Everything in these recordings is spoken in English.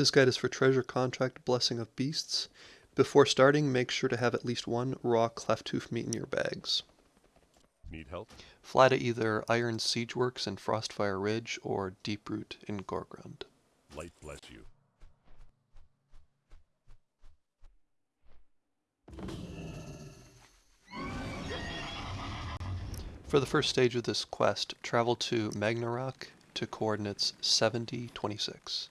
This guide is for treasure contract Blessing of Beasts. Before starting, make sure to have at least one raw cleft-tooth meat in your bags. Need help? Fly to either Iron Siegeworks in Frostfire Ridge or Deeproot in Gorgrond. Light bless you. For the first stage of this quest, travel to Magnarok to coordinates 7026.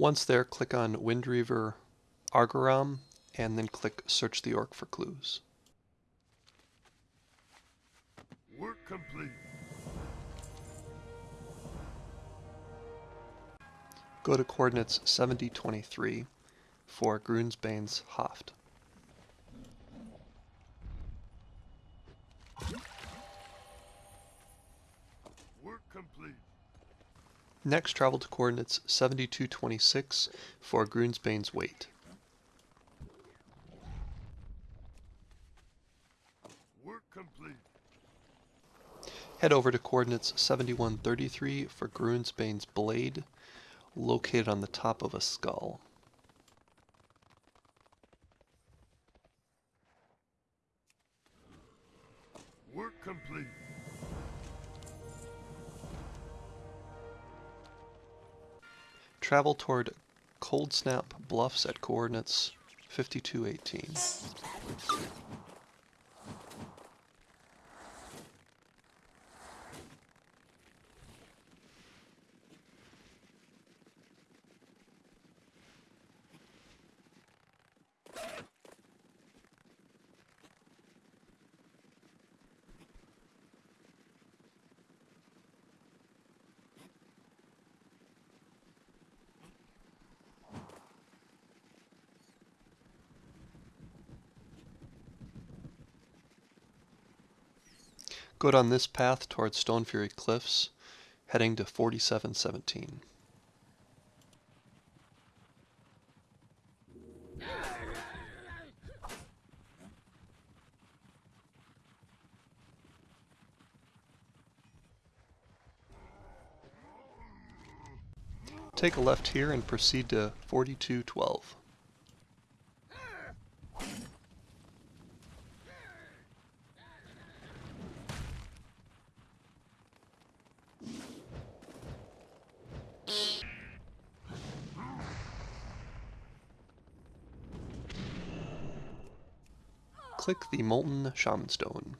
Once there, click on Windreaver Argoram, and then click Search the Orc for clues. Work complete. Go to coordinates 7023 for Grunsbane's Haft. Work complete. Next, travel to coordinates 7226 for Grunsbane's Weight. Work complete. Head over to coordinates 7133 for Grunsbane's Blade, located on the top of a skull. Work complete. Travel toward Cold Snap Bluffs at coordinates 5218. Go down this path towards Stone Fury Cliffs, heading to 4717. Take a left here and proceed to 4212. Click the Molten Shaman Stone.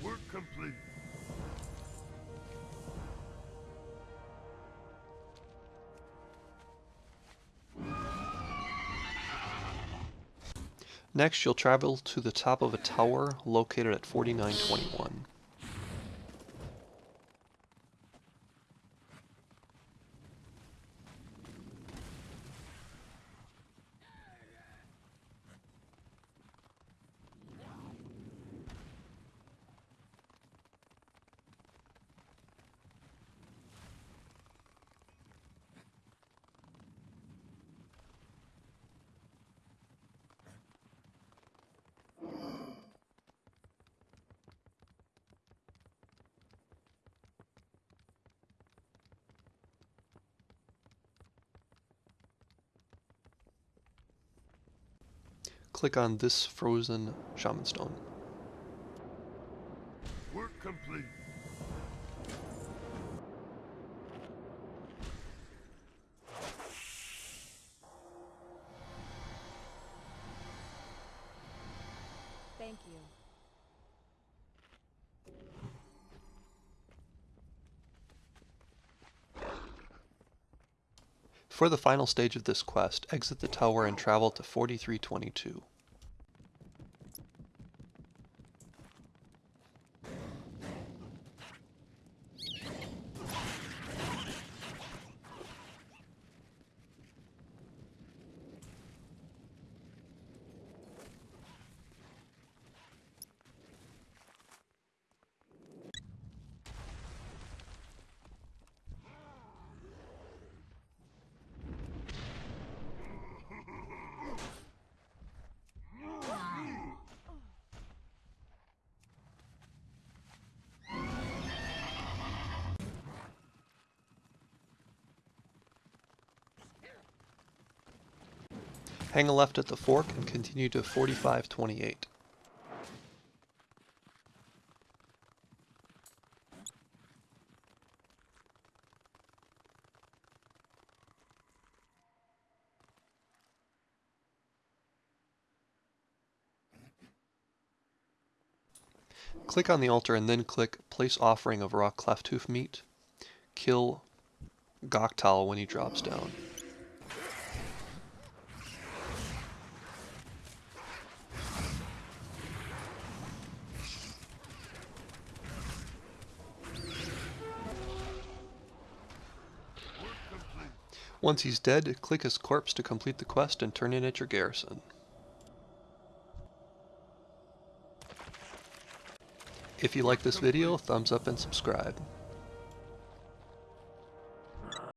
Work complete. Next, you'll travel to the top of a tower located at 4921. click on this frozen shaman stone. Work complete. Thank you. For the final stage of this quest, exit the tower and travel to 4322. Hang a left at the fork and continue to 4528. Click on the altar and then click Place Offering of Raw Cleft Hoof Meat. Kill Goktal when he drops down. Once he's dead, click his corpse to complete the quest and turn in at your garrison. If you like this video, thumbs up and subscribe.